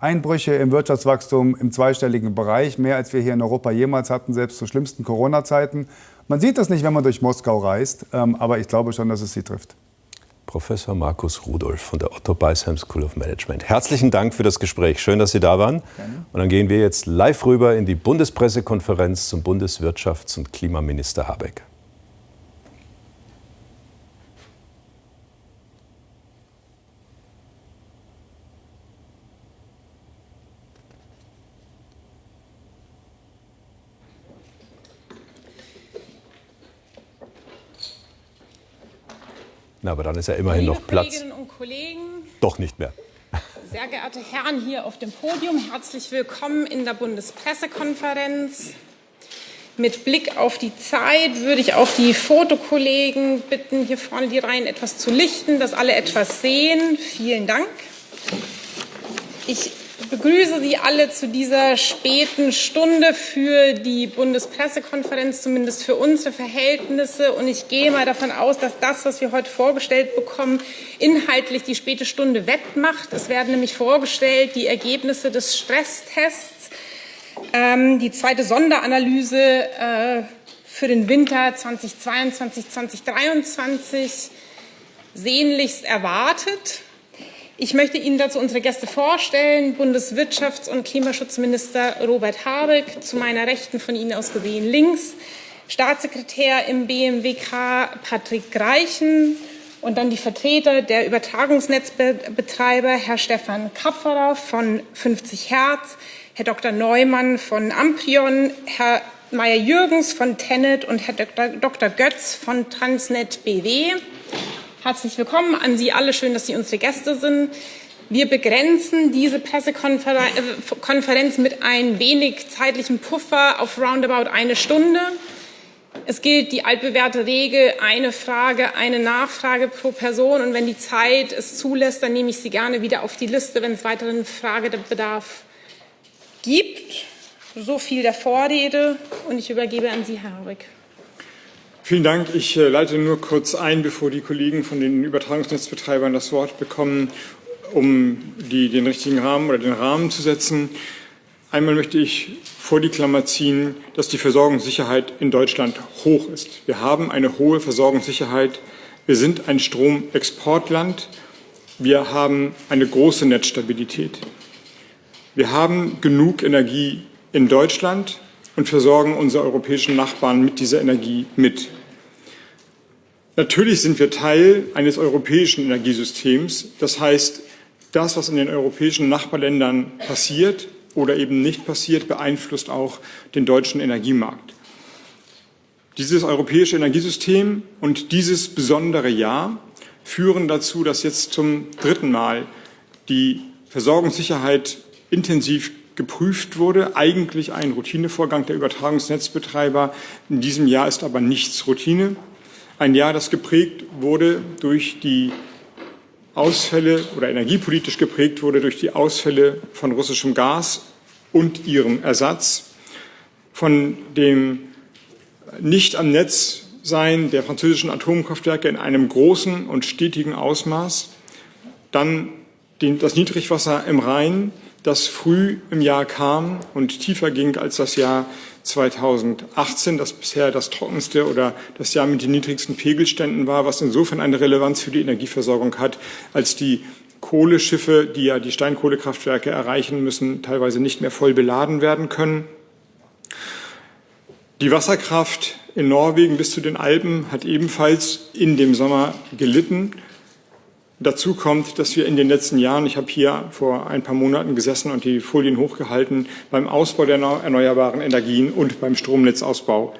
Einbrüche im Wirtschaftswachstum im zweistelligen Bereich, mehr als wir hier in Europa jemals hatten, selbst zu schlimmsten Corona-Zeiten. Man sieht das nicht, wenn man durch Moskau reist, ähm, aber ich glaube schon, dass es sie trifft. Professor Markus Rudolph von der Otto Beisheim School of Management. Herzlichen Dank für das Gespräch. Schön, dass Sie da waren. Gerne. Und dann gehen wir jetzt live rüber in die Bundespressekonferenz zum Bundeswirtschafts- und Klimaminister Habeck. Na, aber dann ist ja immerhin Liebe noch Platz. Kolleginnen und Kollegen, Doch nicht mehr. sehr geehrte Herren hier auf dem Podium, herzlich willkommen in der Bundespressekonferenz. Mit Blick auf die Zeit würde ich auch die Fotokollegen bitten, hier vorne die Reihen etwas zu lichten, dass alle etwas sehen. Vielen Dank. Ich begrüße Sie alle zu dieser späten Stunde für die Bundespressekonferenz, zumindest für unsere Verhältnisse. Und ich gehe mal davon aus, dass das, was wir heute vorgestellt bekommen, inhaltlich die späte Stunde wettmacht. Es werden nämlich vorgestellt die Ergebnisse des Stresstests, ähm, die zweite Sonderanalyse äh, für den Winter 2022, 2023 sehnlichst erwartet. Ich möchte Ihnen dazu unsere Gäste vorstellen. Bundeswirtschafts- und Klimaschutzminister Robert Habeck, zu meiner Rechten von Ihnen aus gesehen links, Staatssekretär im BMWK Patrick Greichen und dann die Vertreter der Übertragungsnetzbetreiber, Herr Stefan Kapferer von 50 Hertz, Herr Dr. Neumann von Amprion, Herr Meyer-Jürgens von Tenet und Herr Dr. Götz von Transnet BW. Herzlich willkommen an Sie alle. Schön, dass Sie unsere Gäste sind. Wir begrenzen diese Pressekonferenz mit ein wenig zeitlichem Puffer auf roundabout eine Stunde. Es gilt die altbewährte Regel, eine Frage, eine Nachfrage pro Person. Und wenn die Zeit es zulässt, dann nehme ich Sie gerne wieder auf die Liste, wenn es weiteren Fragebedarf gibt. So viel der Vorrede. Und ich übergebe an Sie, Herr Habeck. Vielen Dank. Ich äh, leite nur kurz ein, bevor die Kollegen von den Übertragungsnetzbetreibern das Wort bekommen, um die, den richtigen Rahmen oder den Rahmen zu setzen. Einmal möchte ich vor die Klammer ziehen, dass die Versorgungssicherheit in Deutschland hoch ist. Wir haben eine hohe Versorgungssicherheit. Wir sind ein Stromexportland. Wir haben eine große Netzstabilität. Wir haben genug Energie in Deutschland und versorgen unsere europäischen Nachbarn mit dieser Energie mit. Natürlich sind wir Teil eines europäischen Energiesystems. Das heißt, das, was in den europäischen Nachbarländern passiert oder eben nicht passiert, beeinflusst auch den deutschen Energiemarkt. Dieses europäische Energiesystem und dieses besondere Jahr führen dazu, dass jetzt zum dritten Mal die Versorgungssicherheit intensiv geprüft wurde. Eigentlich ein Routinevorgang der Übertragungsnetzbetreiber. In diesem Jahr ist aber nichts Routine. Ein Jahr, das geprägt wurde durch die Ausfälle oder energiepolitisch geprägt wurde durch die Ausfälle von russischem Gas und ihrem Ersatz, von dem nicht am Netz sein der französischen Atomkraftwerke in einem großen und stetigen Ausmaß, dann das Niedrigwasser im Rhein, das früh im Jahr kam und tiefer ging als das Jahr 2018, das bisher das trockenste oder das Jahr mit den niedrigsten Pegelständen war, was insofern eine Relevanz für die Energieversorgung hat, als die Kohleschiffe, die ja die Steinkohlekraftwerke erreichen müssen, teilweise nicht mehr voll beladen werden können. Die Wasserkraft in Norwegen bis zu den Alpen hat ebenfalls in dem Sommer gelitten. Dazu kommt, dass wir in den letzten Jahren, ich habe hier vor ein paar Monaten gesessen und die Folien hochgehalten, beim Ausbau der erneuerbaren Energien und beim Stromnetzausbau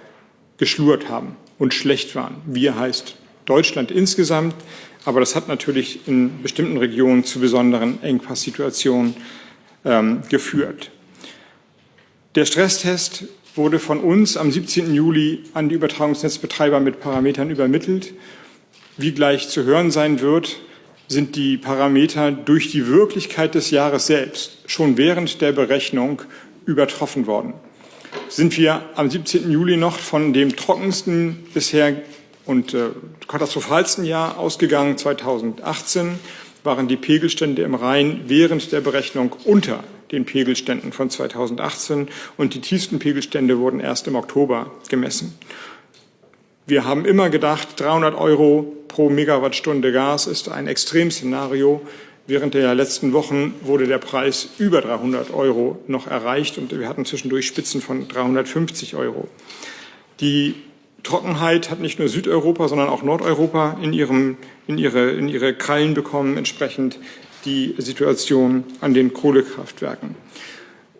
geschlurt haben und schlecht waren. Wir heißt Deutschland insgesamt, aber das hat natürlich in bestimmten Regionen zu besonderen Engpasssituationen ähm, geführt. Der Stresstest wurde von uns am 17. Juli an die Übertragungsnetzbetreiber mit Parametern übermittelt. Wie gleich zu hören sein wird, sind die Parameter durch die Wirklichkeit des Jahres selbst schon während der Berechnung übertroffen worden. Sind wir am 17. Juli noch von dem trockensten bisher und äh, katastrophalsten Jahr ausgegangen, 2018, waren die Pegelstände im Rhein während der Berechnung unter den Pegelständen von 2018 und die tiefsten Pegelstände wurden erst im Oktober gemessen. Wir haben immer gedacht, 300 Euro pro Megawattstunde Gas ist ein Extremszenario. Während der letzten Wochen wurde der Preis über 300 Euro noch erreicht und wir hatten zwischendurch Spitzen von 350 Euro. Die Trockenheit hat nicht nur Südeuropa, sondern auch Nordeuropa in, ihrem, in, ihre, in ihre Krallen bekommen, entsprechend die Situation an den Kohlekraftwerken.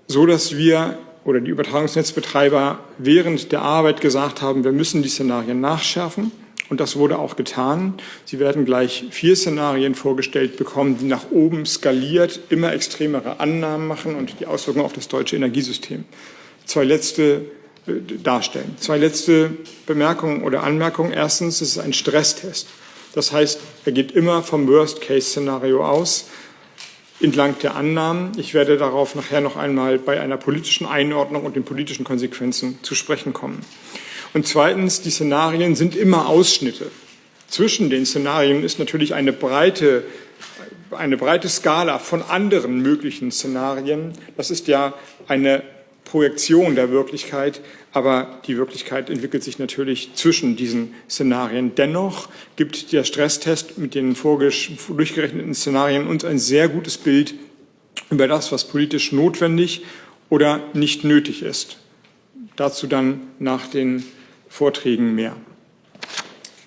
So dass wir oder die Übertragungsnetzbetreiber während der Arbeit gesagt haben, wir müssen die Szenarien nachschärfen. Und das wurde auch getan. Sie werden gleich vier Szenarien vorgestellt bekommen, die nach oben skaliert immer extremere Annahmen machen und die Auswirkungen auf das deutsche Energiesystem. Zwei letzte äh, darstellen. Zwei letzte Bemerkungen oder Anmerkungen. Erstens, es ist ein Stresstest. Das heißt, er geht immer vom Worst-Case-Szenario aus entlang der Annahmen. Ich werde darauf nachher noch einmal bei einer politischen Einordnung und den politischen Konsequenzen zu sprechen kommen. Und zweitens, die Szenarien sind immer Ausschnitte. Zwischen den Szenarien ist natürlich eine breite, eine breite Skala von anderen möglichen Szenarien. Das ist ja eine Projektion der Wirklichkeit, aber die Wirklichkeit entwickelt sich natürlich zwischen diesen Szenarien. Dennoch gibt der Stresstest mit den durchgerechneten Szenarien uns ein sehr gutes Bild über das, was politisch notwendig oder nicht nötig ist. Dazu dann nach den Vorträgen mehr.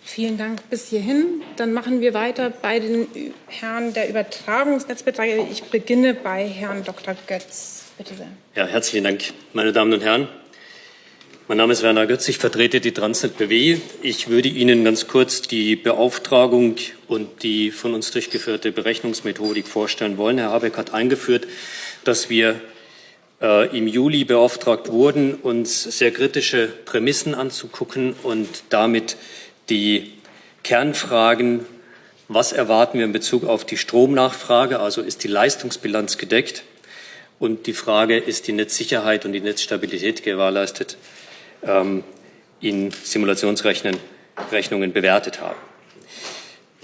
Vielen Dank bis hierhin. Dann machen wir weiter bei den Herren der Übertragungsnetzbetreiber. Ich beginne bei Herrn Dr. Götz. Bitte sehr. Ja, herzlichen Dank, meine Damen und Herren. Mein Name ist Werner Götz, ich vertrete die Transnet BW. Ich würde Ihnen ganz kurz die Beauftragung und die von uns durchgeführte Berechnungsmethodik vorstellen wollen. Herr Habeck hat eingeführt, dass wir äh, im Juli beauftragt wurden, uns sehr kritische Prämissen anzugucken und damit die Kernfragen, was erwarten wir in Bezug auf die Stromnachfrage, also ist die Leistungsbilanz gedeckt, und die Frage, ist die Netzsicherheit und die Netzstabilität gewährleistet, ähm, in Simulationsrechnungen bewertet haben.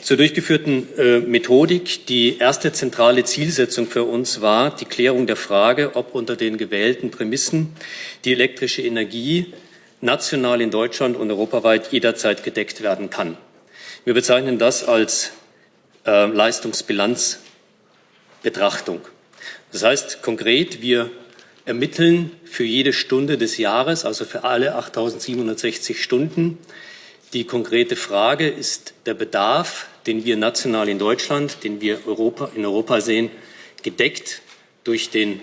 Zur durchgeführten äh, Methodik. Die erste zentrale Zielsetzung für uns war die Klärung der Frage, ob unter den gewählten Prämissen die elektrische Energie national in Deutschland und europaweit jederzeit gedeckt werden kann. Wir bezeichnen das als äh, Leistungsbilanzbetrachtung. Das heißt konkret, wir ermitteln für jede Stunde des Jahres, also für alle 8760 Stunden, die konkrete Frage, ist der Bedarf, den wir national in Deutschland, den wir Europa, in Europa sehen, gedeckt durch den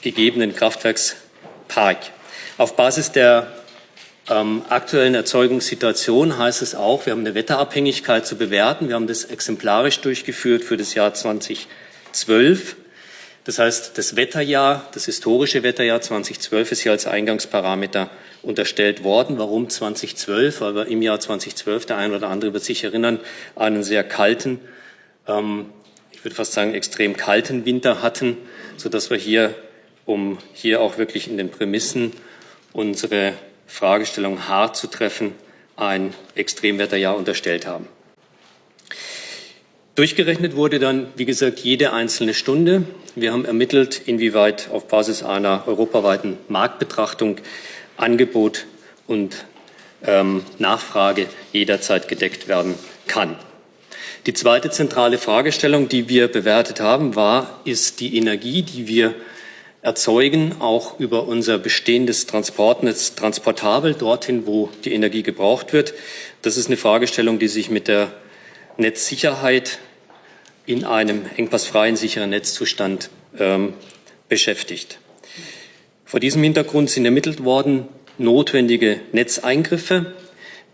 gegebenen Kraftwerkspark. Auf Basis der ähm, aktuellen Erzeugungssituation heißt es auch, wir haben eine Wetterabhängigkeit zu bewerten. Wir haben das exemplarisch durchgeführt für das Jahr 2012. Das heißt, das Wetterjahr, das historische Wetterjahr 2012 ist hier als Eingangsparameter unterstellt worden. Warum 2012? Weil wir im Jahr 2012, der eine oder andere wird sich erinnern, einen sehr kalten, ähm, ich würde fast sagen extrem kalten Winter hatten, sodass wir hier, um hier auch wirklich in den Prämissen unsere Fragestellung hart zu treffen, ein Extremwetterjahr unterstellt haben. Durchgerechnet wurde dann, wie gesagt, jede einzelne Stunde. Wir haben ermittelt, inwieweit auf Basis einer europaweiten Marktbetrachtung Angebot und ähm, Nachfrage jederzeit gedeckt werden kann. Die zweite zentrale Fragestellung, die wir bewertet haben, war, ist die Energie, die wir erzeugen, auch über unser bestehendes Transportnetz transportabel dorthin, wo die Energie gebraucht wird. Das ist eine Fragestellung, die sich mit der Netzsicherheit in einem engpassfreien, sicheren Netzzustand ähm, beschäftigt. Vor diesem Hintergrund sind ermittelt worden notwendige Netzeingriffe,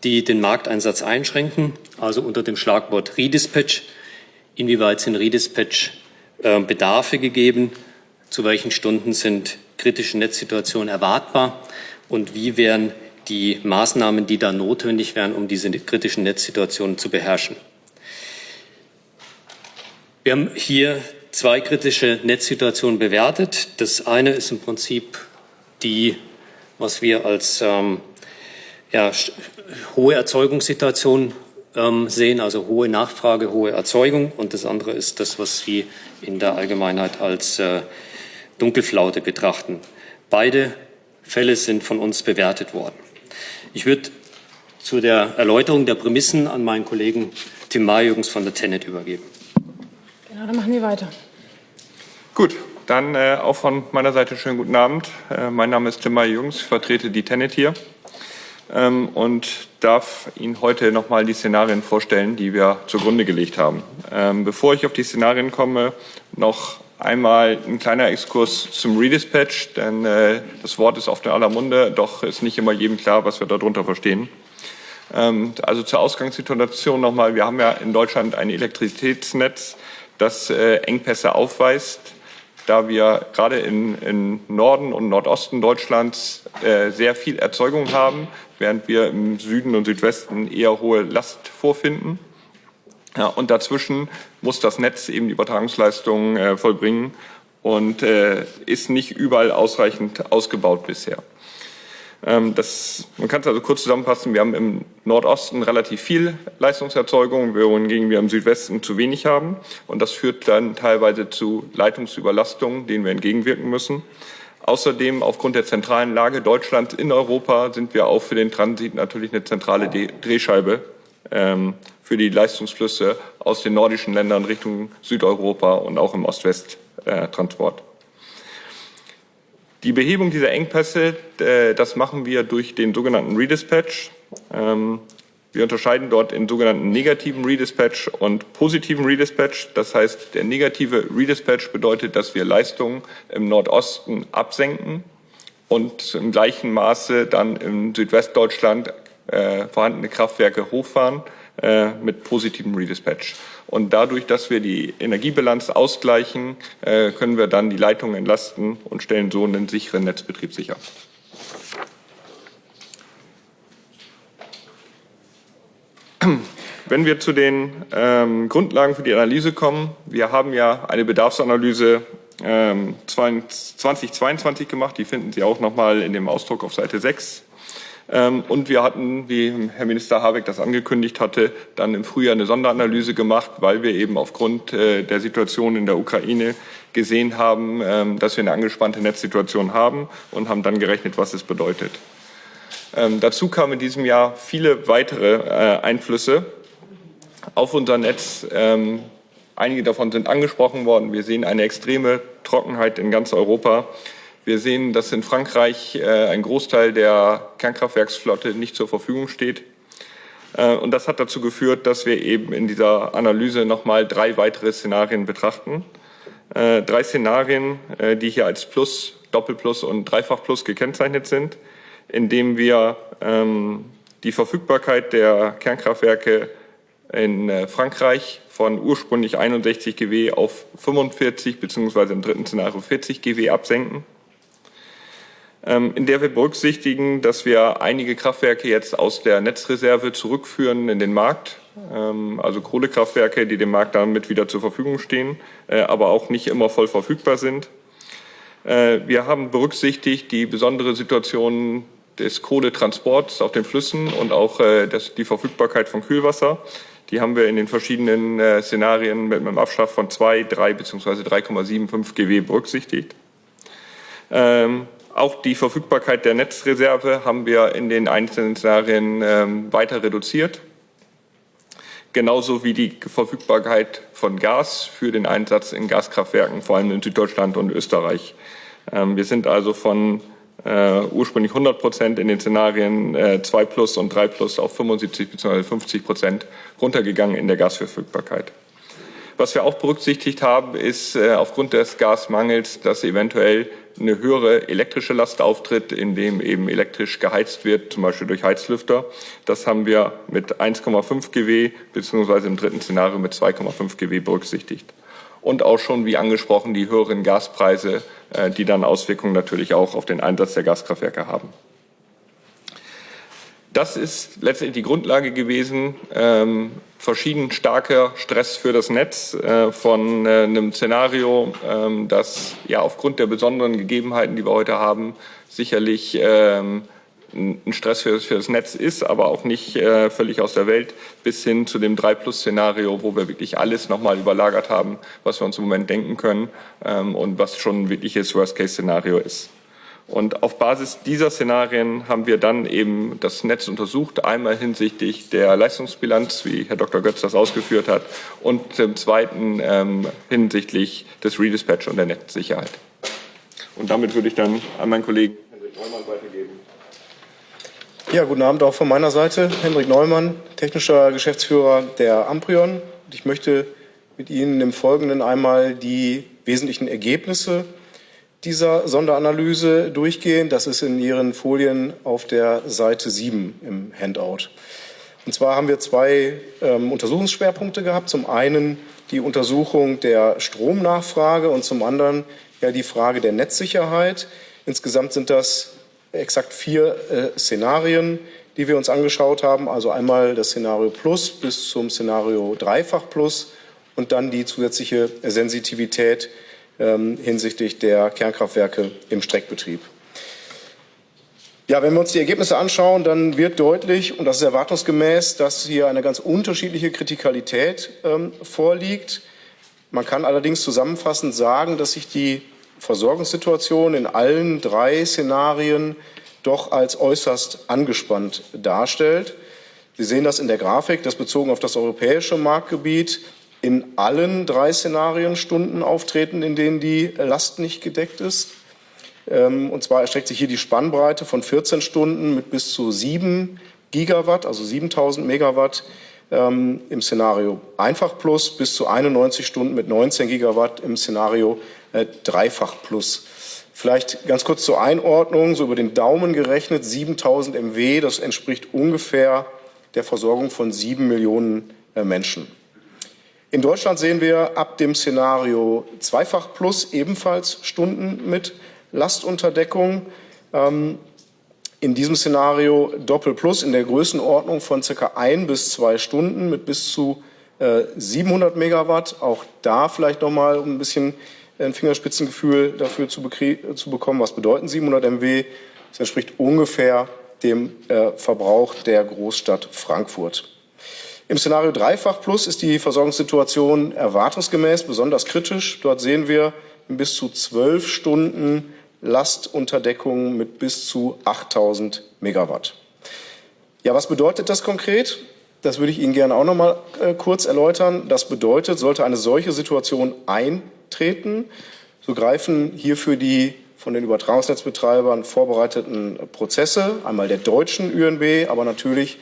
die den Markteinsatz einschränken, also unter dem Schlagwort Redispatch. Inwieweit sind Redispatch äh, Bedarfe gegeben? Zu welchen Stunden sind kritische Netzsituationen erwartbar? Und wie wären die Maßnahmen, die da notwendig wären, um diese kritischen Netzsituationen zu beherrschen? Wir haben hier zwei kritische Netzsituationen bewertet. Das eine ist im Prinzip die, was wir als ähm, ja, hohe Erzeugungssituation ähm, sehen, also hohe Nachfrage, hohe Erzeugung. Und das andere ist das, was Sie in der Allgemeinheit als äh, Dunkelflaute betrachten. Beide Fälle sind von uns bewertet worden. Ich würde zu der Erläuterung der Prämissen an meinen Kollegen Tim Marjürgens von der Tenet übergeben. Genau, dann machen wir weiter. Gut, dann äh, auch von meiner Seite schönen guten Abend. Äh, mein Name ist Tim Marjürgens, ich vertrete die Tenet hier ähm, und darf Ihnen heute nochmal die Szenarien vorstellen, die wir zugrunde gelegt haben. Ähm, bevor ich auf die Szenarien komme, noch einmal ein kleiner Exkurs zum Redispatch, denn äh, das Wort ist oft in aller Munde, doch ist nicht immer jedem klar, was wir darunter verstehen. Ähm, also zur Ausgangssituation nochmal, wir haben ja in Deutschland ein Elektrizitätsnetz, das äh, Engpässe aufweist da wir gerade in, in Norden und Nordosten Deutschlands äh, sehr viel Erzeugung haben, während wir im Süden und Südwesten eher hohe Last vorfinden. Ja, und dazwischen muss das Netz eben die Übertragungsleistungen äh, vollbringen und äh, ist nicht überall ausreichend ausgebaut bisher. Ähm, das, man kann es also kurz zusammenfassen. Wir haben im Nordosten relativ viel Leistungserzeugung, wohingegen wir im Südwesten zu wenig haben. Und das führt dann teilweise zu Leitungsüberlastungen, denen wir entgegenwirken müssen. Außerdem, aufgrund der zentralen Lage Deutschlands in Europa, sind wir auch für den Transit natürlich eine zentrale Drehscheibe ähm, für die Leistungsflüsse aus den nordischen Ländern Richtung Südeuropa und auch im Ost-West-Transport. Die Behebung dieser Engpässe, äh, das machen wir durch den sogenannten Redispatch. Ähm, wir unterscheiden dort in sogenannten negativen Redispatch und positiven Redispatch. Das heißt, der negative Redispatch bedeutet, dass wir Leistungen im Nordosten absenken und im gleichen Maße dann im Südwestdeutschland äh, vorhandene Kraftwerke hochfahren äh, mit positivem Redispatch. Und dadurch, dass wir die Energiebilanz ausgleichen, äh, können wir dann die Leitungen entlasten und stellen so einen sicheren Netzbetrieb sicher. Wenn wir zu den ähm, Grundlagen für die Analyse kommen, wir haben ja eine Bedarfsanalyse ähm, 2022 gemacht, die finden Sie auch nochmal in dem Ausdruck auf Seite 6 ähm, und wir hatten, wie Herr Minister Habeck das angekündigt hatte, dann im Frühjahr eine Sonderanalyse gemacht, weil wir eben aufgrund äh, der Situation in der Ukraine gesehen haben, ähm, dass wir eine angespannte Netzsituation haben und haben dann gerechnet, was es bedeutet. Ähm, dazu kamen in diesem Jahr viele weitere äh, Einflüsse auf unser Netz. Einige davon sind angesprochen worden. Wir sehen eine extreme Trockenheit in ganz Europa. Wir sehen, dass in Frankreich äh, ein Großteil der Kernkraftwerksflotte nicht zur Verfügung steht. Äh, und das hat dazu geführt, dass wir eben in dieser Analyse nochmal drei weitere Szenarien betrachten. Äh, drei Szenarien, äh, die hier als Plus, Doppelplus und Dreifachplus gekennzeichnet sind, indem wir ähm, die Verfügbarkeit der Kernkraftwerke in äh, Frankreich von ursprünglich 61 GW auf 45 beziehungsweise im dritten Szenario 40 GW absenken. Ähm, in der wir berücksichtigen, dass wir einige Kraftwerke jetzt aus der Netzreserve zurückführen in den Markt, ähm, also Kohlekraftwerke, die dem Markt damit wieder zur Verfügung stehen, äh, aber auch nicht immer voll verfügbar sind. Äh, wir haben berücksichtigt die besondere Situation des Kohletransports auf den Flüssen und auch äh, die Verfügbarkeit von Kühlwasser. Die haben wir in den verschiedenen Szenarien mit einem Abschlag von 2, 3 bzw. 3,75 GW berücksichtigt. Ähm, auch die Verfügbarkeit der Netzreserve haben wir in den einzelnen Szenarien ähm, weiter reduziert. Genauso wie die Verfügbarkeit von Gas für den Einsatz in Gaskraftwerken, vor allem in Süddeutschland und Österreich. Ähm, wir sind also von äh, ursprünglich 100 Prozent in den Szenarien äh, 2 plus und 3 plus auf 75 bzw. 50 Prozent runtergegangen in der Gasverfügbarkeit. Was wir auch berücksichtigt haben, ist äh, aufgrund des Gasmangels, dass eventuell eine höhere elektrische Last auftritt, indem eben elektrisch geheizt wird, zum Beispiel durch Heizlüfter. Das haben wir mit 1,5 GW beziehungsweise im dritten Szenario mit 2,5 GW berücksichtigt. Und auch schon, wie angesprochen, die höheren Gaspreise, äh, die dann Auswirkungen natürlich auch auf den Einsatz der Gaskraftwerke haben. Das ist letztendlich die Grundlage gewesen, ähm, verschieden starker Stress für das Netz äh, von äh, einem Szenario, ähm, das ja aufgrund der besonderen Gegebenheiten, die wir heute haben, sicherlich ähm, ein Stress für, für, das Netz ist, aber auch nicht äh, völlig aus der Welt, bis hin zu dem 3-Plus-Szenario, wo wir wirklich alles nochmal überlagert haben, was wir uns im Moment denken können ähm, und was schon ein wirkliches Worst-Case-Szenario ist. Und auf Basis dieser Szenarien haben wir dann eben das Netz untersucht, einmal hinsichtlich der Leistungsbilanz, wie Herr Dr. Götz das ausgeführt hat, und zum Zweiten ähm, hinsichtlich des Redispatch und der Netzsicherheit. Und damit würde ich dann an meinen Kollegen Hendrik Neumann weitergeben. Ja, guten Abend auch von meiner Seite. Hendrik Neumann, technischer Geschäftsführer der Amprion. Ich möchte mit Ihnen im Folgenden einmal die wesentlichen Ergebnisse dieser Sonderanalyse durchgehen. Das ist in Ihren Folien auf der Seite 7 im Handout. Und zwar haben wir zwei ähm, Untersuchungsschwerpunkte gehabt. Zum einen die Untersuchung der Stromnachfrage und zum anderen ja die Frage der Netzsicherheit. Insgesamt sind das exakt vier äh, Szenarien, die wir uns angeschaut haben. Also einmal das Szenario Plus bis zum Szenario Dreifach Plus und dann die zusätzliche Sensitivität ähm, hinsichtlich der Kernkraftwerke im Streckbetrieb. Ja, wenn wir uns die Ergebnisse anschauen, dann wird deutlich, und das ist erwartungsgemäß, dass hier eine ganz unterschiedliche Kritikalität ähm, vorliegt. Man kann allerdings zusammenfassend sagen, dass sich die Versorgungssituation in allen drei Szenarien doch als äußerst angespannt darstellt. Sie sehen das in der Grafik, das bezogen auf das europäische Marktgebiet in allen drei Szenarien Stunden auftreten, in denen die Last nicht gedeckt ist. Ähm, und zwar erstreckt sich hier die Spannbreite von 14 Stunden mit bis zu 7 Gigawatt, also 7000 Megawatt ähm, im Szenario Einfach Plus bis zu 91 Stunden mit 19 Gigawatt im Szenario äh, Dreifach Plus. Vielleicht ganz kurz zur Einordnung, so über den Daumen gerechnet, 7000 MW, das entspricht ungefähr der Versorgung von sieben Millionen äh, Menschen. In Deutschland sehen wir ab dem Szenario Zweifach Plus ebenfalls Stunden mit Lastunterdeckung. Ähm, in diesem Szenario Doppel Plus in der Größenordnung von circa ein bis zwei Stunden mit bis zu 700 äh, Megawatt. Auch da vielleicht noch mal um ein bisschen ein Fingerspitzengefühl dafür zu, zu bekommen, was bedeuten 700 MW. Das entspricht ungefähr dem äh, Verbrauch der Großstadt Frankfurt. Im Szenario Dreifach Plus ist die Versorgungssituation erwartungsgemäß besonders kritisch. Dort sehen wir bis zu zwölf Stunden Lastunterdeckung mit bis zu 8000 Megawatt. Ja, was bedeutet das konkret? Das würde ich Ihnen gerne auch noch mal äh, kurz erläutern. Das bedeutet, sollte eine solche Situation eintreten, so greifen hierfür die von den Übertragungsnetzbetreibern vorbereiteten Prozesse, einmal der deutschen ÜNB, aber natürlich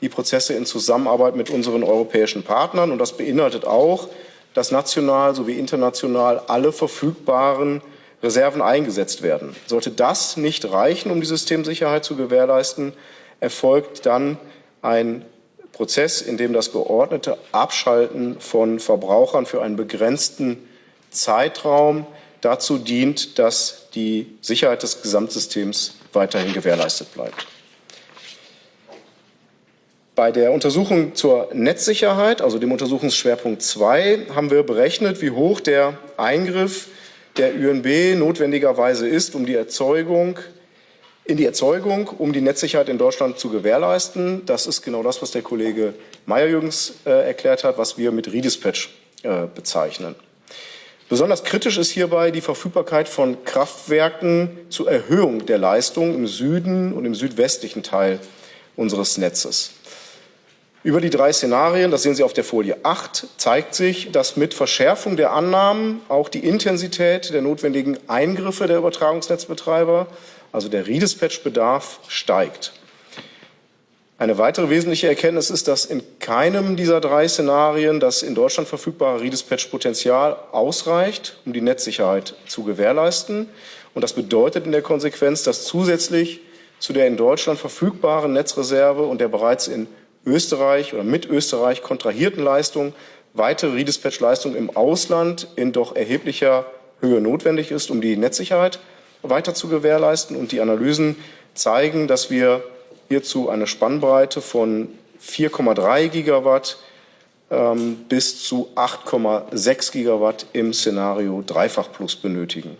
die Prozesse in Zusammenarbeit mit unseren europäischen Partnern. Und das beinhaltet auch, dass national sowie international alle verfügbaren Reserven eingesetzt werden. Sollte das nicht reichen, um die Systemsicherheit zu gewährleisten, erfolgt dann ein Prozess, in dem das geordnete Abschalten von Verbrauchern für einen begrenzten Zeitraum dazu dient, dass die Sicherheit des Gesamtsystems weiterhin gewährleistet bleibt. Bei der Untersuchung zur Netzsicherheit, also dem Untersuchungsschwerpunkt 2, haben wir berechnet, wie hoch der Eingriff der ÜNB notwendigerweise ist, um die Erzeugung in die Erzeugung, um die Netzsicherheit in Deutschland zu gewährleisten. Das ist genau das, was der Kollege Meyer-Jürgens äh, erklärt hat, was wir mit Redispatch äh, bezeichnen. Besonders kritisch ist hierbei die Verfügbarkeit von Kraftwerken zur Erhöhung der Leistung im Süden und im südwestlichen Teil unseres Netzes. Über die drei Szenarien, das sehen Sie auf der Folie 8, zeigt sich, dass mit Verschärfung der Annahmen auch die Intensität der notwendigen Eingriffe der Übertragungsnetzbetreiber, also der Redispatch-Bedarf, steigt. Eine weitere wesentliche Erkenntnis ist, dass in keinem dieser drei Szenarien das in Deutschland verfügbare Redispatch-Potenzial ausreicht, um die Netzsicherheit zu gewährleisten. Und das bedeutet in der Konsequenz, dass zusätzlich zu der in Deutschland verfügbaren Netzreserve und der bereits in Österreich oder mit Österreich kontrahierten Leistungen weitere Redispatch-Leistung im Ausland in doch erheblicher Höhe notwendig ist, um die Netzsicherheit weiter zu gewährleisten. Und die Analysen zeigen, dass wir hierzu eine Spannbreite von 4,3 Gigawatt ähm, bis zu 8,6 Gigawatt im Szenario Dreifach Plus benötigen.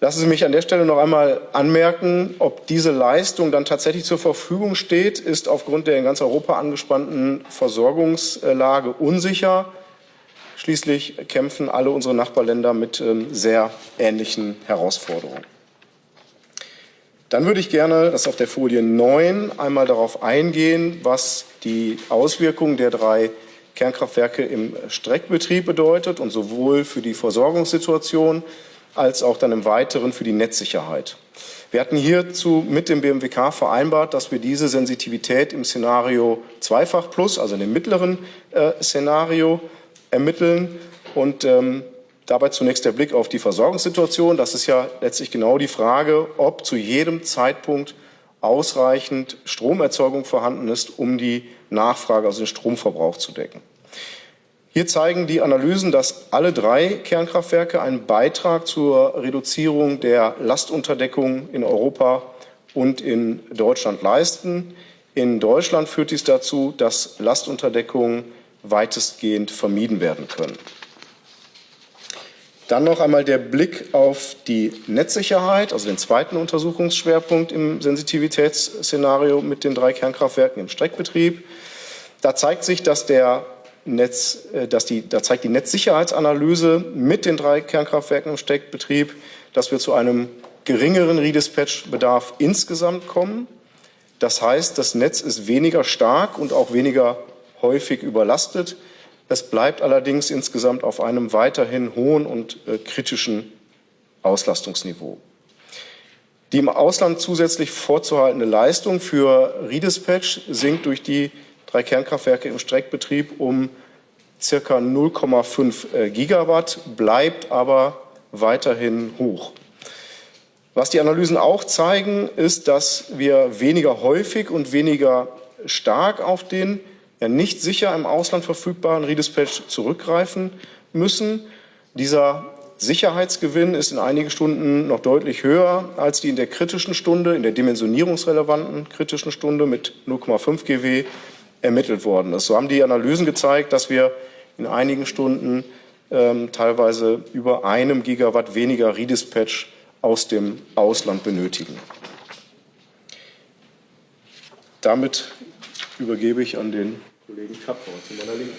Lassen Sie mich an der Stelle noch einmal anmerken, ob diese Leistung dann tatsächlich zur Verfügung steht, ist aufgrund der in ganz Europa angespannten Versorgungslage unsicher. Schließlich kämpfen alle unsere Nachbarländer mit ähm, sehr ähnlichen Herausforderungen. Dann würde ich gerne, das ist auf der Folie 9, einmal darauf eingehen, was die Auswirkungen der drei Kernkraftwerke im Streckbetrieb bedeutet und sowohl für die Versorgungssituation als auch dann im Weiteren für die Netzsicherheit. Wir hatten hierzu mit dem BMWK vereinbart, dass wir diese Sensitivität im Szenario Zweifach Plus, also in dem mittleren äh, Szenario, ermitteln und ähm, Dabei zunächst der Blick auf die Versorgungssituation. Das ist ja letztlich genau die Frage, ob zu jedem Zeitpunkt ausreichend Stromerzeugung vorhanden ist, um die Nachfrage, also den Stromverbrauch zu decken. Hier zeigen die Analysen, dass alle drei Kernkraftwerke einen Beitrag zur Reduzierung der Lastunterdeckung in Europa und in Deutschland leisten. In Deutschland führt dies dazu, dass Lastunterdeckungen weitestgehend vermieden werden können. Dann noch einmal der Blick auf die Netzsicherheit, also den zweiten Untersuchungsschwerpunkt im Sensitivitätsszenario mit den drei Kernkraftwerken im Streckbetrieb. Da zeigt sich, dass der Netz, äh, dass die, da zeigt die Netzsicherheitsanalyse mit den drei Kernkraftwerken im Streckbetrieb, dass wir zu einem geringeren Redispatch-Bedarf insgesamt kommen. Das heißt, das Netz ist weniger stark und auch weniger häufig überlastet. Es bleibt allerdings insgesamt auf einem weiterhin hohen und äh, kritischen Auslastungsniveau. Die im Ausland zusätzlich vorzuhaltende Leistung für Redispatch sinkt durch die drei Kernkraftwerke im Streckbetrieb um circa 0,5 äh, Gigawatt, bleibt aber weiterhin hoch. Was die Analysen auch zeigen, ist, dass wir weniger häufig und weniger stark auf den ja nicht sicher im Ausland verfügbaren Redispatch zurückgreifen müssen. Dieser Sicherheitsgewinn ist in einigen Stunden noch deutlich höher als die in der kritischen Stunde, in der dimensionierungsrelevanten kritischen Stunde mit 0,5 GW ermittelt worden ist. So haben die Analysen gezeigt, dass wir in einigen Stunden ähm, teilweise über einem Gigawatt weniger Redispatch aus dem Ausland benötigen. Damit übergebe ich an den Kollegen Kapferer zu meiner Linken.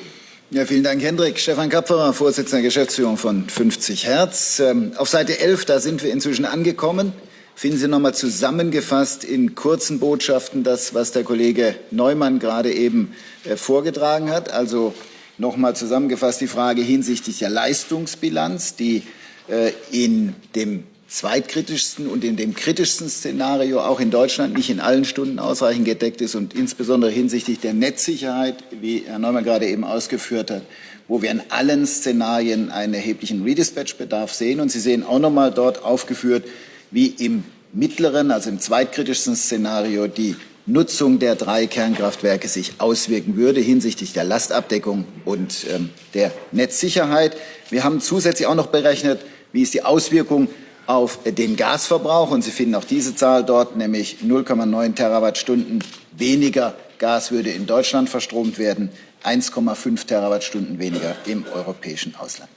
Ja, vielen Dank, Hendrik. Stefan Kapferer, Vorsitzender der Geschäftsführung von 50 Hertz. Ähm, auf Seite 11, da sind wir inzwischen angekommen. Finden Sie nochmal zusammengefasst in kurzen Botschaften das, was der Kollege Neumann gerade eben äh, vorgetragen hat. Also nochmal zusammengefasst die Frage hinsichtlich der Leistungsbilanz, die äh, in dem zweitkritischsten und in dem kritischsten Szenario auch in Deutschland nicht in allen Stunden ausreichend gedeckt ist und insbesondere hinsichtlich der Netzsicherheit, wie Herr Neumann gerade eben ausgeführt hat, wo wir in allen Szenarien einen erheblichen Redispatch-Bedarf sehen. Und Sie sehen auch noch mal dort aufgeführt, wie im mittleren, also im zweitkritischsten Szenario die Nutzung der drei Kernkraftwerke sich auswirken würde hinsichtlich der Lastabdeckung und ähm, der Netzsicherheit. Wir haben zusätzlich auch noch berechnet, wie ist die Auswirkung auf den Gasverbrauch. Und Sie finden auch diese Zahl dort, nämlich 0,9 Terawattstunden weniger Gas würde in Deutschland verstromt werden, 1,5 Terawattstunden weniger im europäischen Ausland.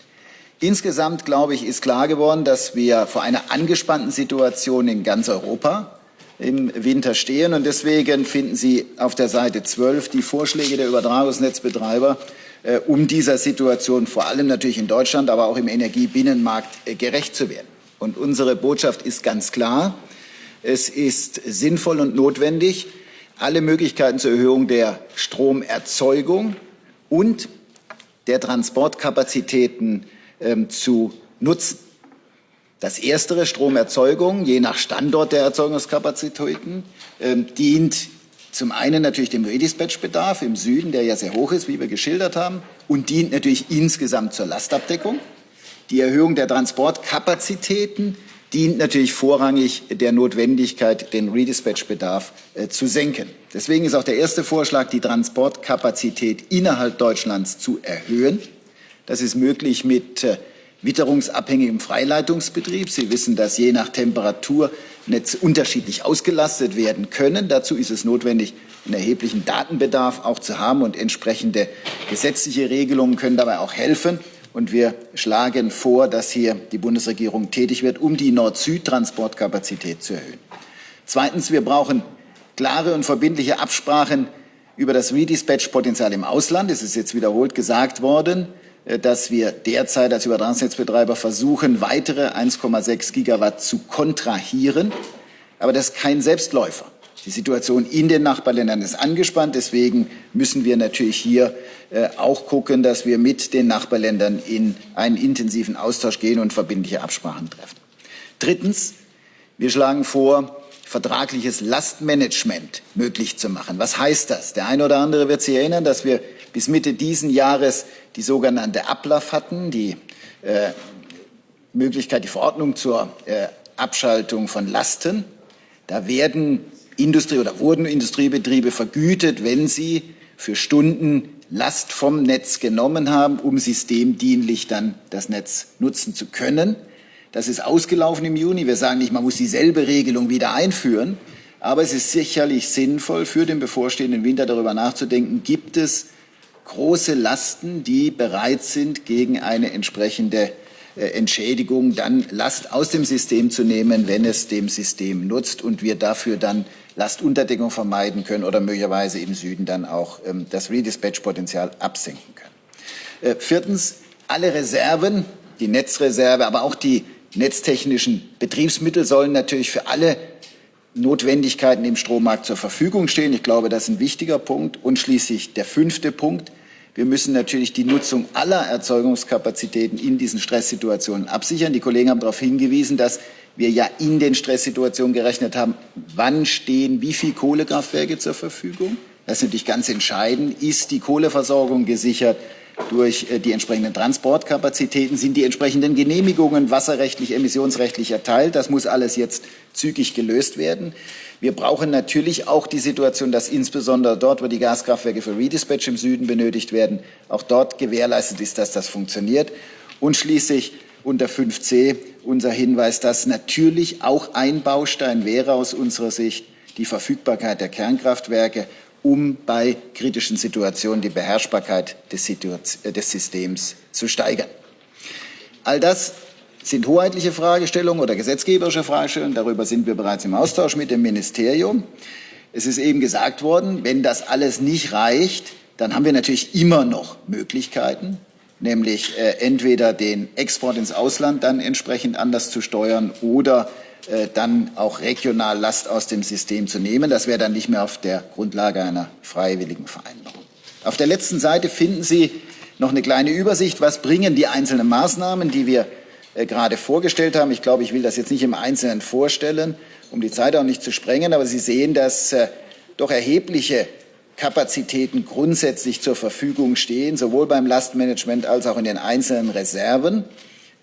Insgesamt, glaube ich, ist klar geworden, dass wir vor einer angespannten Situation in ganz Europa im Winter stehen. Und deswegen finden Sie auf der Seite 12 die Vorschläge der Übertragungsnetzbetreiber, äh, um dieser Situation vor allem natürlich in Deutschland, aber auch im Energiebinnenmarkt äh, gerecht zu werden. Und unsere Botschaft ist ganz klar. Es ist sinnvoll und notwendig, alle Möglichkeiten zur Erhöhung der Stromerzeugung und der Transportkapazitäten ähm, zu nutzen. Das erstere, Stromerzeugung, je nach Standort der Erzeugungskapazitäten, ähm, dient zum einen natürlich dem Redispatch-Bedarf im Süden, der ja sehr hoch ist, wie wir geschildert haben, und dient natürlich insgesamt zur Lastabdeckung. Die Erhöhung der Transportkapazitäten dient natürlich vorrangig der Notwendigkeit, den Redispatch-Bedarf äh, zu senken. Deswegen ist auch der erste Vorschlag, die Transportkapazität innerhalb Deutschlands zu erhöhen. Das ist möglich mit äh, witterungsabhängigem Freileitungsbetrieb. Sie wissen, dass je nach Temperatur Netze unterschiedlich ausgelastet werden können. Dazu ist es notwendig, einen erheblichen Datenbedarf auch zu haben und entsprechende gesetzliche Regelungen können dabei auch helfen Und wir schlagen vor, dass hier die Bundesregierung tätig wird, um die Nord-Süd-Transportkapazität zu erhöhen. Zweitens, wir brauchen klare und verbindliche Absprachen über das Redispatch-Potenzial im Ausland. Es ist jetzt wiederholt gesagt worden, dass wir derzeit als Übertragungsnetzbetreiber versuchen, weitere 1,6 Gigawatt zu kontrahieren. Aber das ist kein Selbstläufer. Die Situation in den Nachbarländern ist angespannt. Deswegen müssen wir natürlich hier äh, auch gucken, dass wir mit den Nachbarländern in einen intensiven Austausch gehen und verbindliche Absprachen treffen. Drittens, wir schlagen vor, vertragliches Lastmanagement möglich zu machen. Was heißt das? Der eine oder andere wird sich erinnern, dass wir bis Mitte diesen Jahres die sogenannte Ablauf hatten, die äh, Möglichkeit, die Verordnung zur äh, Abschaltung von Lasten. Da werden Industrie oder wurden Industriebetriebe vergütet, wenn sie für Stunden Last vom Netz genommen haben, um systemdienlich dann das Netz nutzen zu können. Das ist ausgelaufen im Juni. Wir sagen nicht, man muss dieselbe Regelung wieder einführen. Aber es ist sicherlich sinnvoll, für den bevorstehenden Winter darüber nachzudenken, gibt es große Lasten, die bereit sind, gegen eine entsprechende äh, Entschädigung dann Last aus dem System zu nehmen, wenn es dem System nutzt und wir dafür dann Lastunterdeckung vermeiden können oder möglicherweise im Süden dann auch ähm, das Redispatch-Potenzial absenken können. Äh, viertens, alle Reserven, die Netzreserve, aber auch die netztechnischen Betriebsmittel sollen natürlich für alle Notwendigkeiten im Strommarkt zur Verfügung stehen. Ich glaube, das ist ein wichtiger Punkt. Und schließlich der fünfte Punkt. Wir müssen natürlich die Nutzung aller Erzeugungskapazitäten in diesen Stresssituationen absichern. Die Kollegen haben darauf hingewiesen, dass wir ja in den Stresssituationen gerechnet haben, wann stehen wie viele Kohlekraftwerke zur Verfügung. Das ist natürlich ganz entscheidend. Ist die Kohleversorgung gesichert durch äh, die entsprechenden Transportkapazitäten? Sind die entsprechenden Genehmigungen wasserrechtlich, emissionsrechtlich erteilt? Das muss alles jetzt zügig gelöst werden. Wir brauchen natürlich auch die Situation, dass insbesondere dort, wo die Gaskraftwerke für Redispatch im Süden benötigt werden, auch dort gewährleistet ist, dass das funktioniert. Und schließlich unter 5c unser Hinweis, dass natürlich auch ein Baustein wäre aus unserer Sicht die Verfügbarkeit der Kernkraftwerke, um bei kritischen Situationen die Beherrschbarkeit des, äh, Systems zu steigern. All das sind hoheitliche Fragestellungen oder gesetzgeberische Fragestellungen. Darüber sind wir bereits im Austausch mit dem Ministerium. Es ist eben gesagt worden, wenn das alles nicht reicht, dann haben wir natürlich immer noch Möglichkeiten, nämlich äh, entweder den Export ins Ausland dann entsprechend anders zu steuern oder äh, dann auch regional Last aus dem System zu nehmen. Das wäre dann nicht mehr auf der Grundlage einer freiwilligen Vereinbarung. Auf der letzten Seite finden Sie noch eine kleine Übersicht, was bringen die einzelnen Maßnahmen, die wir gerade vorgestellt haben. Ich glaube, ich will das jetzt nicht im Einzelnen vorstellen, um die Zeit auch nicht zu sprengen, aber Sie sehen, dass äh, doch erhebliche Kapazitäten grundsätzlich zur Verfügung stehen, sowohl beim Lastmanagement als auch in den einzelnen Reserven.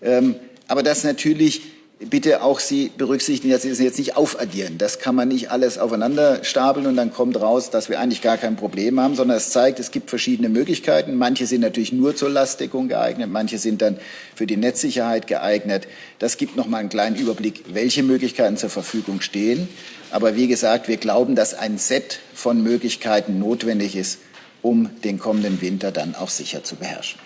Ähm, aber dass natürlich bitte auch Sie berücksichtigen, dass Sie es jetzt nicht aufaddieren. Das kann man nicht alles aufeinander stapeln und dann kommt raus, dass wir eigentlich gar kein Problem haben, sondern es zeigt, es gibt verschiedene Möglichkeiten. Manche sind natürlich nur zur Lastdeckung geeignet, manche sind dann für die Netzsicherheit geeignet. Das gibt noch mal einen kleinen Überblick, welche Möglichkeiten zur Verfügung stehen. Aber wie gesagt, wir glauben, dass ein Set von Möglichkeiten notwendig ist, um den kommenden Winter dann auch sicher zu beherrschen.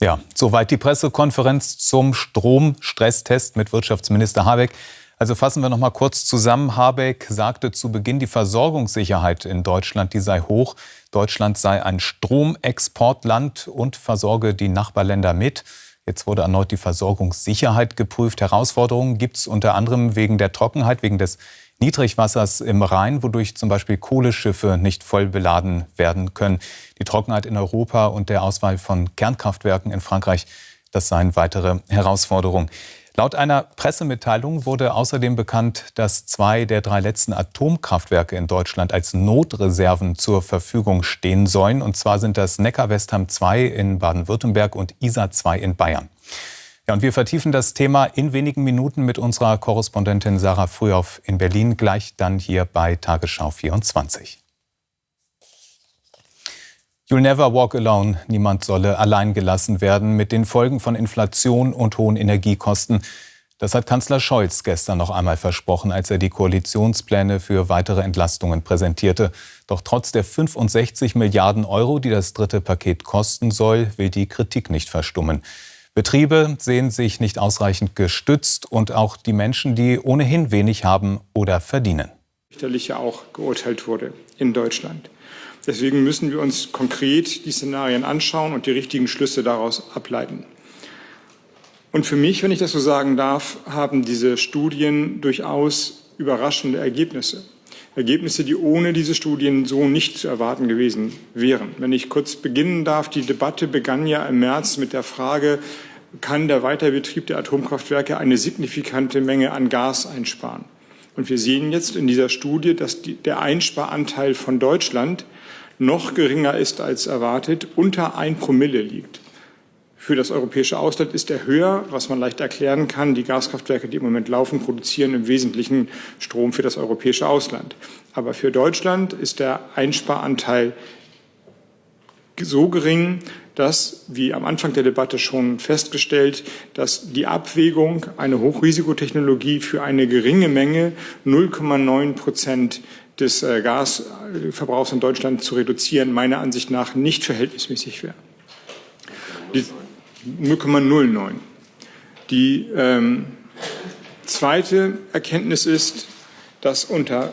Ja, soweit die Pressekonferenz zum Stromstresstest mit Wirtschaftsminister Habeck. Also fassen wir noch mal kurz zusammen. Habeck sagte zu Beginn, die Versorgungssicherheit in Deutschland, die sei hoch. Deutschland sei ein Stromexportland und versorge die Nachbarländer mit. Jetzt wurde erneut die Versorgungssicherheit geprüft. Herausforderungen gibt es unter anderem wegen der Trockenheit, wegen des Niedrigwassers im Rhein, wodurch zum Beispiel Kohleschiffe nicht voll beladen werden können. Die Trockenheit in Europa und der Auswahl von Kernkraftwerken in Frankreich, das seien weitere Herausforderungen. Laut einer Pressemitteilung wurde außerdem bekannt, dass zwei der drei letzten Atomkraftwerke in Deutschland als Notreserven zur Verfügung stehen sollen. Und zwar sind das Neckar-Westheim 2 in Baden-Württemberg und Isar 2 in Bayern. Ja, und wir vertiefen das Thema in wenigen Minuten mit unserer Korrespondentin Sarah Frühauf in Berlin, gleich dann hier bei Tagesschau 24. You'll never walk alone. Niemand solle allein gelassen werden mit den Folgen von Inflation und hohen Energiekosten. Das hat Kanzler Scholz gestern noch einmal versprochen, als er die Koalitionspläne für weitere Entlastungen präsentierte. Doch trotz der 65 Milliarden Euro, die das dritte Paket kosten soll, will die Kritik nicht verstummen. Betriebe sehen sich nicht ausreichend gestützt und auch die Menschen, die ohnehin wenig haben oder verdienen. Richterlich ja auch geurteilt wurde in Deutschland. Deswegen müssen wir uns konkret die Szenarien anschauen und die richtigen Schlüsse daraus ableiten. Und für mich, wenn ich das so sagen darf, haben diese Studien durchaus überraschende Ergebnisse. Ergebnisse, die ohne diese Studien so nicht zu erwarten gewesen wären. Wenn ich kurz beginnen darf, die Debatte begann ja im März mit der Frage, kann der Weiterbetrieb der Atomkraftwerke eine signifikante Menge an Gas einsparen? Und wir sehen jetzt in dieser Studie, dass die, der Einsparanteil von Deutschland noch geringer ist als erwartet, unter ein Promille liegt für das europäische Ausland ist er höher, was man leicht erklären kann. Die Gaskraftwerke, die im Moment laufen, produzieren im Wesentlichen Strom für das europäische Ausland. Aber für Deutschland ist der Einsparanteil so gering, dass, wie am Anfang der Debatte schon festgestellt, dass die Abwägung, eine Hochrisikotechnologie für eine geringe Menge 0,9 Prozent des äh, Gasverbrauchs in Deutschland zu reduzieren, meiner Ansicht nach nicht verhältnismäßig wäre. 0,09. Die ähm, zweite Erkenntnis ist, dass, unter,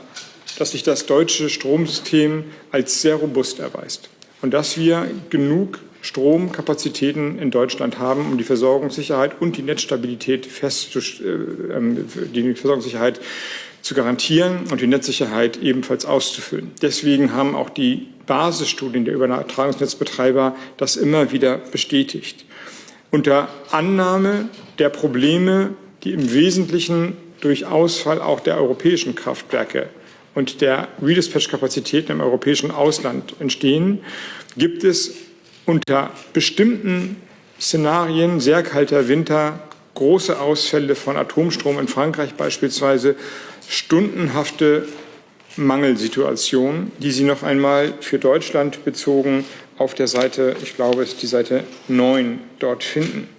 dass sich das deutsche Stromsystem als sehr robust erweist und dass wir genug Stromkapazitäten in Deutschland haben, um die Versorgungssicherheit und die Netzstabilität festzustellen, äh, ähm, die Versorgungssicherheit zu garantieren und die Netzsicherheit ebenfalls auszufüllen. Deswegen haben auch die Basisstudien der Übertragungsnetzbetreiber das immer wieder bestätigt unter Annahme der Probleme, die im Wesentlichen durch Ausfall auch der europäischen Kraftwerke und der Redispatch-Kapazitäten im europäischen Ausland entstehen, gibt es unter bestimmten Szenarien, sehr kalter Winter, große Ausfälle von Atomstrom in Frankreich beispielsweise, stundenhafte Mangelsituationen, die Sie noch einmal für Deutschland bezogen auf der Seite, ich glaube, es ist die Seite 9, dort finden.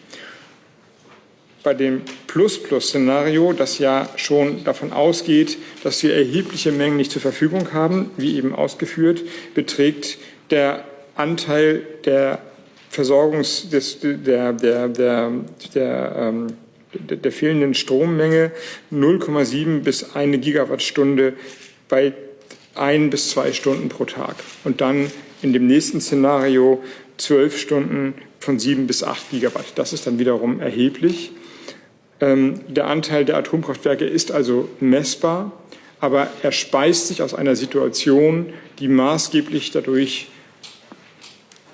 Bei dem Plus-Plus-Szenario, das ja schon davon ausgeht, dass wir erhebliche Mengen nicht zur Verfügung haben, wie eben ausgeführt, beträgt der Anteil der Versorgungs des, der, der, der, der, ähm, der, fehlenden Strommenge 0,7 bis 1 Gigawattstunde bei ein bis zwei Stunden pro Tag. Und dann in dem nächsten Szenario zwölf Stunden von sieben bis acht Gigawatt. Das ist dann wiederum erheblich. Ähm, der Anteil der Atomkraftwerke ist also messbar, aber er speist sich aus einer Situation, die maßgeblich dadurch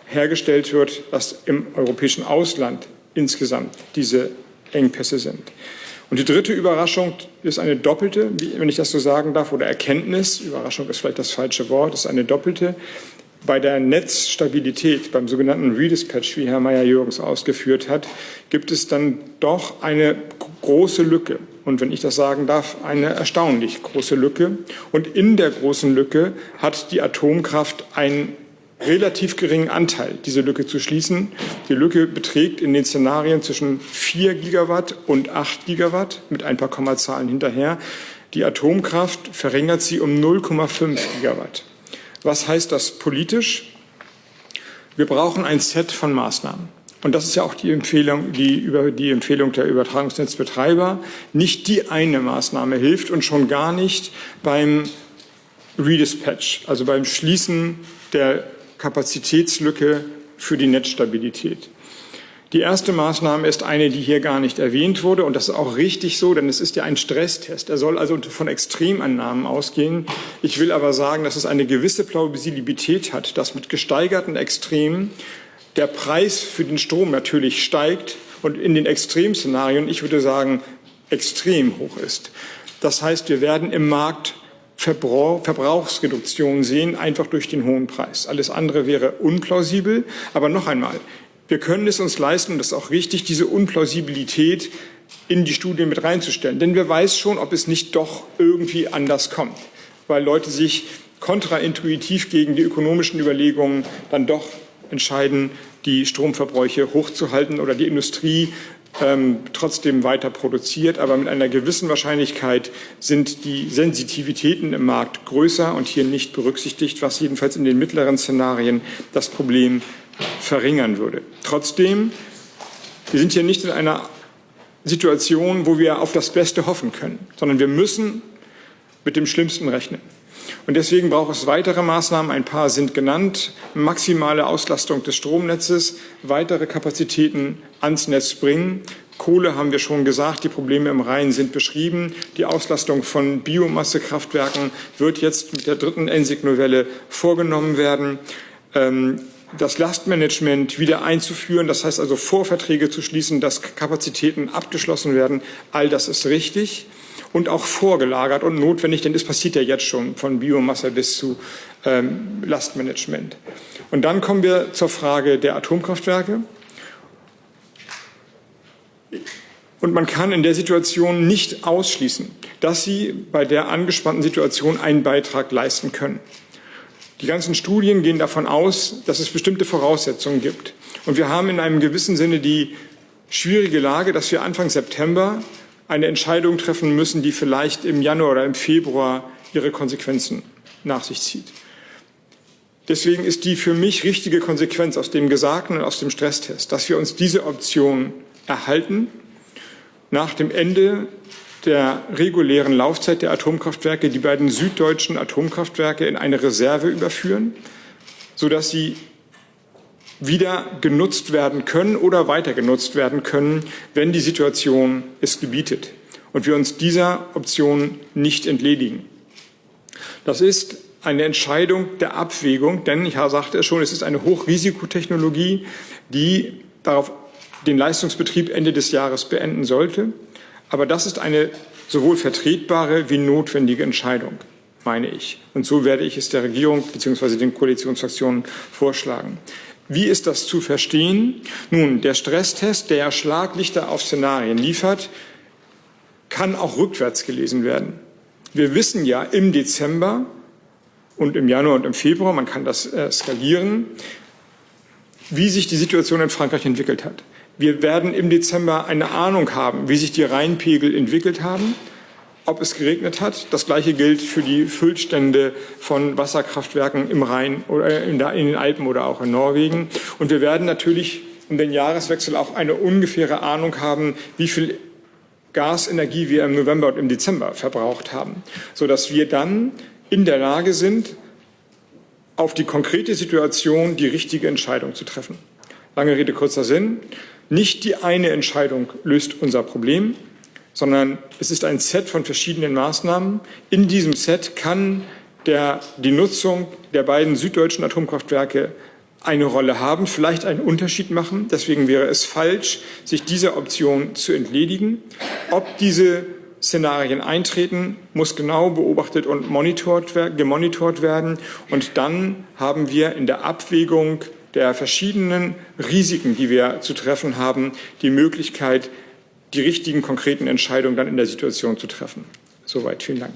hergestellt wird, dass im europäischen Ausland insgesamt diese Engpässe sind. Und die dritte Überraschung ist eine doppelte, wenn ich das so sagen darf, oder Erkenntnis. Überraschung ist vielleicht das falsche Wort, ist eine doppelte. Bei der Netzstabilität, beim sogenannten Redispatch, wie Herr Meyer-Jürgens ausgeführt hat, gibt es dann doch eine große Lücke. Und wenn ich das sagen darf, eine erstaunlich große Lücke. Und in der großen Lücke hat die Atomkraft einen relativ geringen Anteil, diese Lücke zu schließen. Die Lücke beträgt in den Szenarien zwischen 4 Gigawatt und 8 Gigawatt mit ein paar Kommazahlen hinterher. Die Atomkraft verringert sie um 0,5 Gigawatt. Was heißt das politisch? Wir brauchen ein Set von Maßnahmen. Und das ist ja auch die Empfehlung, die, über, die Empfehlung der Übertragungsnetzbetreiber. Nicht die eine Maßnahme hilft und schon gar nicht beim Redispatch, also beim Schließen der Kapazitätslücke für die Netzstabilität. Die erste Maßnahme ist eine, die hier gar nicht erwähnt wurde. Und das ist auch richtig so, denn es ist ja ein Stresstest. Er soll also von Extremannahmen ausgehen. Ich will aber sagen, dass es eine gewisse Plausibilität hat, dass mit gesteigerten Extremen der Preis für den Strom natürlich steigt und in den Extremszenarien, ich würde sagen, extrem hoch ist. Das heißt, wir werden im Markt Verbrauchsreduktion sehen, einfach durch den hohen Preis. Alles andere wäre unplausibel. Aber noch einmal, wir können es uns leisten, und das ist auch richtig, diese Unplausibilität in die Studie mit reinzustellen. Denn wer weiß schon, ob es nicht doch irgendwie anders kommt, weil Leute sich kontraintuitiv gegen die ökonomischen Überlegungen dann doch entscheiden, die Stromverbräuche hochzuhalten oder die Industrie ähm, trotzdem weiter produziert, aber mit einer gewissen Wahrscheinlichkeit sind die Sensitivitäten im Markt größer und hier nicht berücksichtigt, was jedenfalls in den mittleren Szenarien das Problem verringern würde. Trotzdem, wir sind hier nicht in einer Situation, wo wir auf das Beste hoffen können, sondern wir müssen mit dem Schlimmsten rechnen. Und deswegen braucht es weitere Maßnahmen. Ein paar sind genannt. Maximale Auslastung des Stromnetzes, weitere Kapazitäten ans Netz bringen. Kohle haben wir schon gesagt, die Probleme im Rhein sind beschrieben. Die Auslastung von Biomassekraftwerken wird jetzt mit der dritten Ensig-Novelle vorgenommen werden. Ähm, das Lastmanagement wieder einzuführen, das heißt also Vorverträge zu schließen, dass Kapazitäten abgeschlossen werden, all das ist richtig und auch vorgelagert und notwendig, denn es passiert ja jetzt schon von Biomasse bis zu ähm, Lastmanagement. Und dann kommen wir zur Frage der Atomkraftwerke. Und man kann in der Situation nicht ausschließen, dass sie bei der angespannten Situation einen Beitrag leisten können. Die ganzen Studien gehen davon aus, dass es bestimmte Voraussetzungen gibt. Und wir haben in einem gewissen Sinne die schwierige Lage, dass wir Anfang September eine Entscheidung treffen müssen, die vielleicht im Januar oder im Februar ihre Konsequenzen nach sich zieht. Deswegen ist die für mich richtige Konsequenz aus dem Gesagten und aus dem Stresstest, dass wir uns diese Option erhalten, nach dem Ende der regulären Laufzeit der Atomkraftwerke die beiden süddeutschen Atomkraftwerke in eine Reserve überführen, sodass sie wieder genutzt werden können oder weiter genutzt werden können, wenn die Situation es gebietet und wir uns dieser Option nicht entledigen. Das ist eine Entscheidung der Abwägung, denn ich sagte es schon, es ist eine Hochrisikotechnologie, die darauf den Leistungsbetrieb Ende des Jahres beenden sollte. Aber das ist eine sowohl vertretbare wie notwendige Entscheidung, meine ich. Und so werde ich es der Regierung bzw. den Koalitionsfraktionen vorschlagen. Wie ist das zu verstehen? Nun, der Stresstest, der Schlaglichter auf Szenarien liefert, kann auch rückwärts gelesen werden. Wir wissen ja im Dezember und im Januar und im Februar, man kann das äh, skalieren, wie sich die Situation in Frankreich entwickelt hat. Wir werden im Dezember eine Ahnung haben, wie sich die Rheinpegel entwickelt haben ob es geregnet hat. Das Gleiche gilt für die Füllstände von Wasserkraftwerken im Rhein oder in den Alpen oder auch in Norwegen. Und wir werden natürlich um den Jahreswechsel auch eine ungefähre Ahnung haben, wie viel Gasenergie wir im November und im Dezember verbraucht haben, sodass wir dann in der Lage sind, auf die konkrete Situation die richtige Entscheidung zu treffen. Lange Rede, kurzer Sinn. Nicht die eine Entscheidung löst unser Problem, sondern es ist ein Set von verschiedenen Maßnahmen. In diesem Set kann der, die Nutzung der beiden süddeutschen Atomkraftwerke eine Rolle haben, vielleicht einen Unterschied machen. Deswegen wäre es falsch, sich dieser Option zu entledigen. Ob diese Szenarien eintreten, muss genau beobachtet und monitort, gemonitort werden. Und dann haben wir in der Abwägung der verschiedenen Risiken, die wir zu treffen haben, die Möglichkeit, die richtigen konkreten Entscheidungen dann in der Situation zu treffen. Soweit. Vielen Dank.